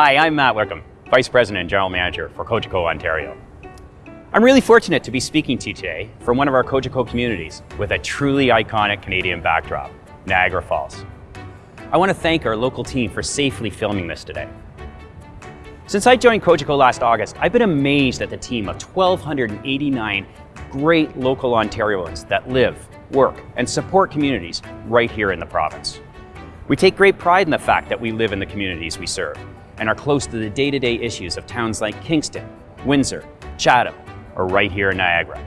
Hi, I'm Matt Wickham, Vice President and General Manager for Cogeco Ontario. I'm really fortunate to be speaking to you today from one of our Cogeco communities with a truly iconic Canadian backdrop, Niagara Falls. I want to thank our local team for safely filming this today. Since I joined Cogeco last August, I've been amazed at the team of 1,289 great local Ontarians that live, work, and support communities right here in the province. We take great pride in the fact that we live in the communities we serve and are close to the day-to-day -day issues of towns like Kingston, Windsor, Chatham, or right here in Niagara.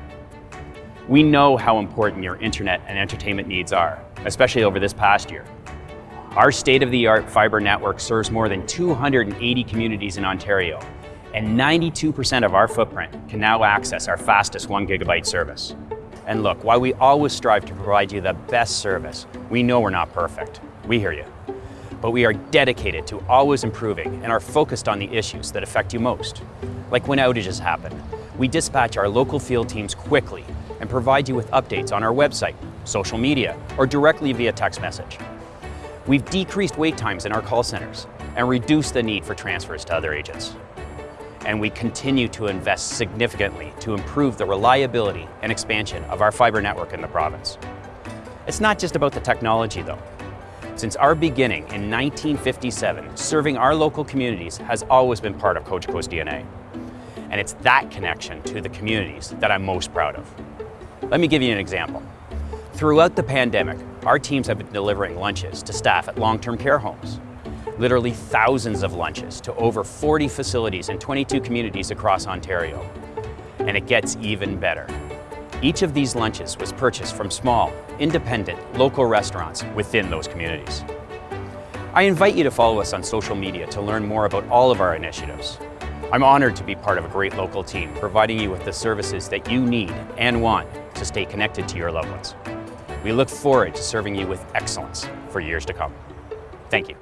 We know how important your internet and entertainment needs are, especially over this past year. Our state-of-the-art fiber network serves more than 280 communities in Ontario, and 92% of our footprint can now access our fastest one gigabyte service. And look, while we always strive to provide you the best service, we know we're not perfect. We hear you but we are dedicated to always improving and are focused on the issues that affect you most. Like when outages happen, we dispatch our local field teams quickly and provide you with updates on our website, social media, or directly via text message. We've decreased wait times in our call centers and reduced the need for transfers to other agents. And we continue to invest significantly to improve the reliability and expansion of our fiber network in the province. It's not just about the technology though. Since our beginning in 1957, serving our local communities has always been part of Cogeco's DNA. And it's that connection to the communities that I'm most proud of. Let me give you an example. Throughout the pandemic, our teams have been delivering lunches to staff at long-term care homes. Literally thousands of lunches to over 40 facilities in 22 communities across Ontario. And it gets even better. Each of these lunches was purchased from small, independent, local restaurants within those communities. I invite you to follow us on social media to learn more about all of our initiatives. I'm honored to be part of a great local team, providing you with the services that you need and want to stay connected to your loved ones. We look forward to serving you with excellence for years to come. Thank you.